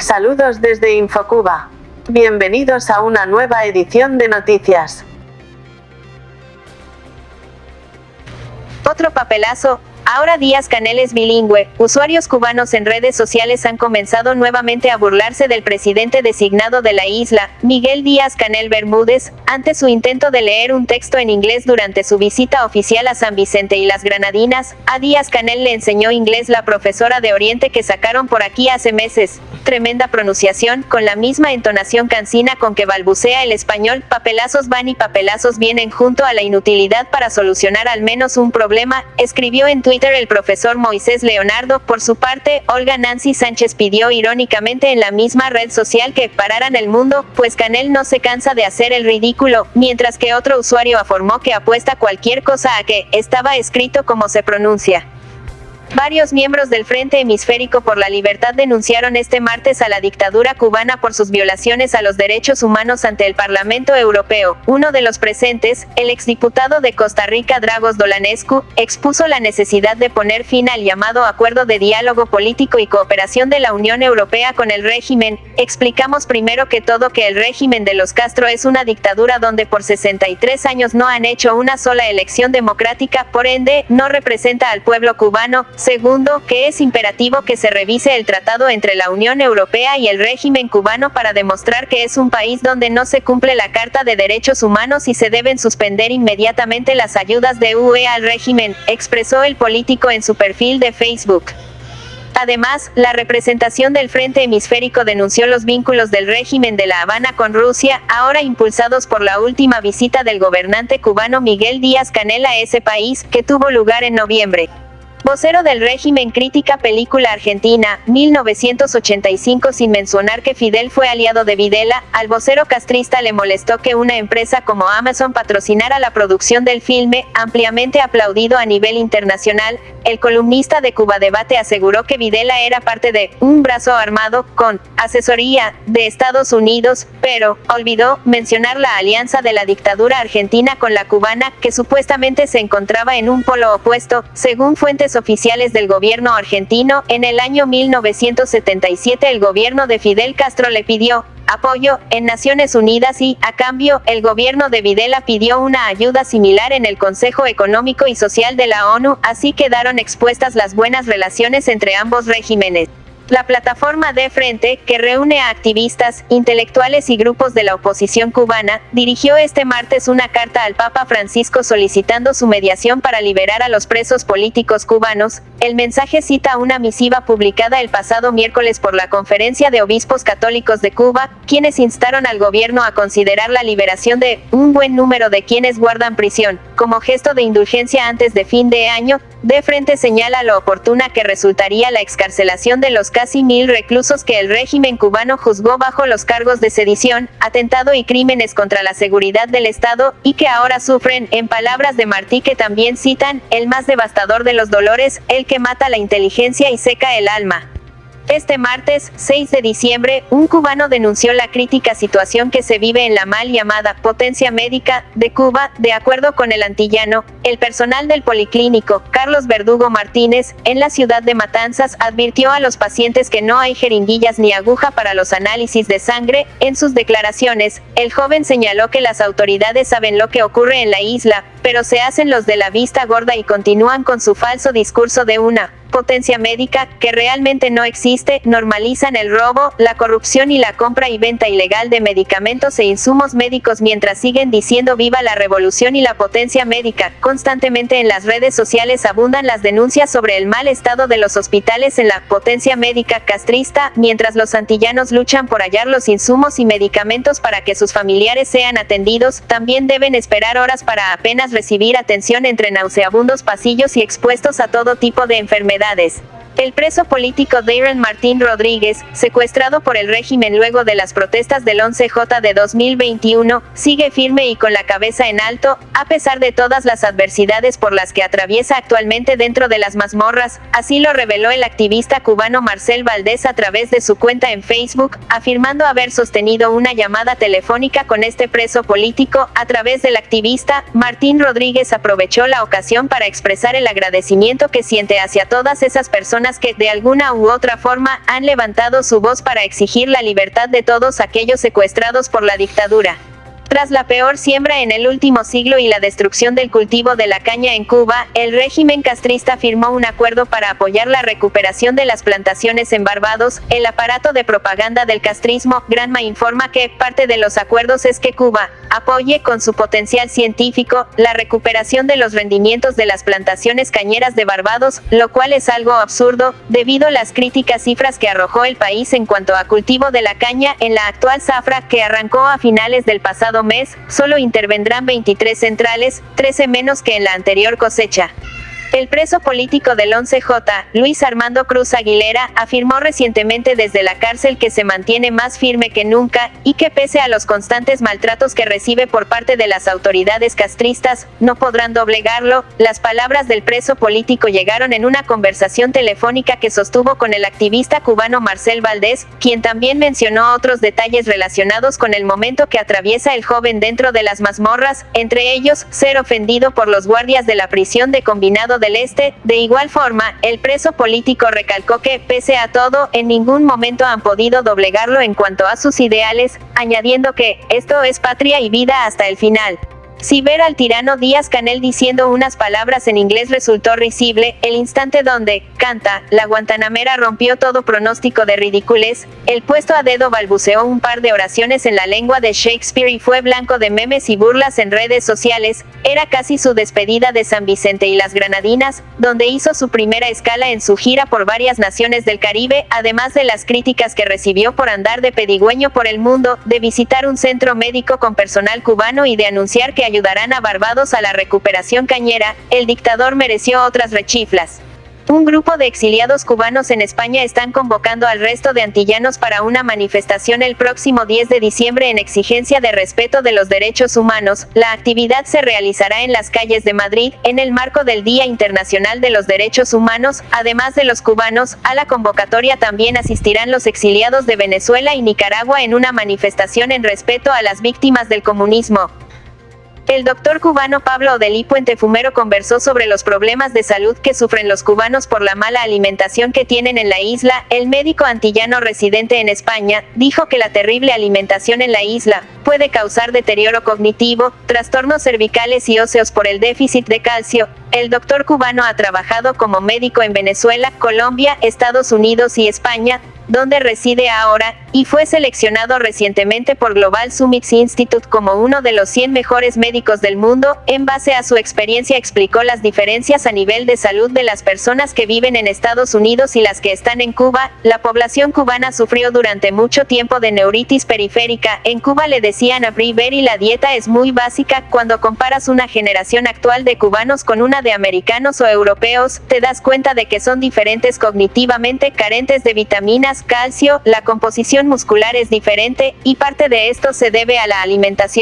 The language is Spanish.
Saludos desde Infocuba. Bienvenidos a una nueva edición de noticias. Otro papelazo, Ahora Díaz Canel es bilingüe, usuarios cubanos en redes sociales han comenzado nuevamente a burlarse del presidente designado de la isla, Miguel Díaz Canel Bermúdez, ante su intento de leer un texto en inglés durante su visita oficial a San Vicente y las Granadinas, a Díaz Canel le enseñó inglés la profesora de Oriente que sacaron por aquí hace meses. Tremenda pronunciación, con la misma entonación cansina con que balbucea el español, papelazos van y papelazos vienen junto a la inutilidad para solucionar al menos un problema, escribió en Twitter el profesor Moisés Leonardo. Por su parte, Olga Nancy Sánchez pidió irónicamente en la misma red social que pararan el mundo, pues Canel no se cansa de hacer el ridículo, mientras que otro usuario afirmó que apuesta cualquier cosa a que estaba escrito como se pronuncia. Varios miembros del Frente Hemisférico por la Libertad denunciaron este martes a la dictadura cubana por sus violaciones a los derechos humanos ante el Parlamento Europeo. Uno de los presentes, el exdiputado de Costa Rica Dragos Dolanescu, expuso la necesidad de poner fin al llamado Acuerdo de Diálogo Político y Cooperación de la Unión Europea con el régimen. Explicamos primero que todo que el régimen de los Castro es una dictadura donde por 63 años no han hecho una sola elección democrática, por ende, no representa al pueblo cubano, Segundo, que es imperativo que se revise el tratado entre la Unión Europea y el régimen cubano para demostrar que es un país donde no se cumple la Carta de Derechos Humanos y se deben suspender inmediatamente las ayudas de UE al régimen, expresó el político en su perfil de Facebook. Además, la representación del Frente Hemisférico denunció los vínculos del régimen de La Habana con Rusia, ahora impulsados por la última visita del gobernante cubano Miguel Díaz Canel a ese país, que tuvo lugar en noviembre. Vocero del régimen crítica película argentina, 1985 sin mencionar que Fidel fue aliado de Videla, al vocero castrista le molestó que una empresa como Amazon patrocinara la producción del filme, ampliamente aplaudido a nivel internacional, el columnista de Cuba Debate aseguró que Videla era parte de un brazo armado con asesoría de Estados Unidos, pero olvidó mencionar la alianza de la dictadura argentina con la cubana, que supuestamente se encontraba en un polo opuesto, según fuentes oficiales del gobierno argentino, en el año 1977 el gobierno de Fidel Castro le pidió apoyo en Naciones Unidas y, a cambio, el gobierno de Videla pidió una ayuda similar en el Consejo Económico y Social de la ONU, así quedaron expuestas las buenas relaciones entre ambos regímenes. La plataforma de Frente, que reúne a activistas, intelectuales y grupos de la oposición cubana, dirigió este martes una carta al Papa Francisco solicitando su mediación para liberar a los presos políticos cubanos. El mensaje cita una misiva publicada el pasado miércoles por la Conferencia de Obispos Católicos de Cuba, quienes instaron al gobierno a considerar la liberación de un buen número de quienes guardan prisión, como gesto de indulgencia antes de fin de año. De Frente señala lo oportuna que resultaría la excarcelación de los casi mil reclusos que el régimen cubano juzgó bajo los cargos de sedición, atentado y crímenes contra la seguridad del Estado, y que ahora sufren, en palabras de Martí que también citan, el más devastador de los dolores, el que mata la inteligencia y seca el alma. Este martes, 6 de diciembre, un cubano denunció la crítica situación que se vive en la mal llamada potencia médica de Cuba, de acuerdo con el antillano, el personal del policlínico, Carlos Verdugo Martínez, en la ciudad de Matanzas, advirtió a los pacientes que no hay jeringuillas ni aguja para los análisis de sangre. En sus declaraciones, el joven señaló que las autoridades saben lo que ocurre en la isla, pero se hacen los de la vista gorda y continúan con su falso discurso de una potencia médica, que realmente no existe, normalizan el robo, la corrupción y la compra y venta ilegal de medicamentos e insumos médicos mientras siguen diciendo viva la revolución y la potencia médica. Constantemente en las redes sociales abundan las denuncias sobre el mal estado de los hospitales en la potencia médica castrista, mientras los antillanos luchan por hallar los insumos y medicamentos para que sus familiares sean atendidos, también deben esperar horas para apenas recibir atención entre nauseabundos pasillos y expuestos a todo tipo de enfermedades enfermedades, el preso político Darren Martín Rodríguez, secuestrado por el régimen luego de las protestas del 11J de 2021, sigue firme y con la cabeza en alto, a pesar de todas las adversidades por las que atraviesa actualmente dentro de las mazmorras, así lo reveló el activista cubano Marcel Valdés a través de su cuenta en Facebook, afirmando haber sostenido una llamada telefónica con este preso político, a través del activista, Martín Rodríguez aprovechó la ocasión para expresar el agradecimiento que siente hacia todas esas personas personas que, de alguna u otra forma, han levantado su voz para exigir la libertad de todos aquellos secuestrados por la dictadura. Tras la peor siembra en el último siglo y la destrucción del cultivo de la caña en Cuba, el régimen castrista firmó un acuerdo para apoyar la recuperación de las plantaciones en Barbados. El aparato de propaganda del castrismo, Granma, informa que parte de los acuerdos es que Cuba apoye con su potencial científico la recuperación de los rendimientos de las plantaciones cañeras de Barbados, lo cual es algo absurdo, debido a las críticas cifras que arrojó el país en cuanto a cultivo de la caña en la actual zafra que arrancó a finales del pasado mes, solo intervendrán 23 centrales, 13 menos que en la anterior cosecha. El preso político del 11J, Luis Armando Cruz Aguilera, afirmó recientemente desde la cárcel que se mantiene más firme que nunca, y que pese a los constantes maltratos que recibe por parte de las autoridades castristas, no podrán doblegarlo. Las palabras del preso político llegaron en una conversación telefónica que sostuvo con el activista cubano Marcel Valdés, quien también mencionó otros detalles relacionados con el momento que atraviesa el joven dentro de las mazmorras, entre ellos, ser ofendido por los guardias de la prisión de combinado Este. De igual forma, el preso político recalcó que, pese a todo, en ningún momento han podido doblegarlo en cuanto a sus ideales, añadiendo que, esto es patria y vida hasta el final. Si ver al tirano Díaz Canel diciendo unas palabras en inglés resultó risible, el instante donde, canta, la guantanamera rompió todo pronóstico de ridiculez, el puesto a dedo balbuceó un par de oraciones en la lengua de Shakespeare y fue blanco de memes y burlas en redes sociales, era casi su despedida de San Vicente y las Granadinas, donde hizo su primera escala en su gira por varias naciones del Caribe, además de las críticas que recibió por andar de pedigüeño por el mundo, de visitar un centro médico con personal cubano y de anunciar que ayudarán a Barbados a la recuperación cañera, el dictador mereció otras rechiflas. Un grupo de exiliados cubanos en España están convocando al resto de antillanos para una manifestación el próximo 10 de diciembre en exigencia de respeto de los derechos humanos. La actividad se realizará en las calles de Madrid, en el marco del Día Internacional de los Derechos Humanos. Además de los cubanos, a la convocatoria también asistirán los exiliados de Venezuela y Nicaragua en una manifestación en respeto a las víctimas del comunismo. El doctor cubano Pablo Odelí Puente Fumero conversó sobre los problemas de salud que sufren los cubanos por la mala alimentación que tienen en la isla. El médico antillano residente en España dijo que la terrible alimentación en la isla puede causar deterioro cognitivo, trastornos cervicales y óseos por el déficit de calcio. El doctor cubano ha trabajado como médico en Venezuela, Colombia, Estados Unidos y España, donde reside ahora, y fue seleccionado recientemente por Global Summits Institute como uno de los 100 mejores médicos del mundo, en base a su experiencia explicó las diferencias a nivel de salud de las personas que viven en Estados Unidos y las que están en Cuba, la población cubana sufrió durante mucho tiempo de neuritis periférica, en Cuba le decían a Brie y la dieta es muy básica, cuando comparas una generación actual de cubanos con una de americanos o europeos, te das cuenta de que son diferentes cognitivamente, carentes de vitaminas, calcio, la composición muscular es diferente, y parte de esto se debe a la alimentación.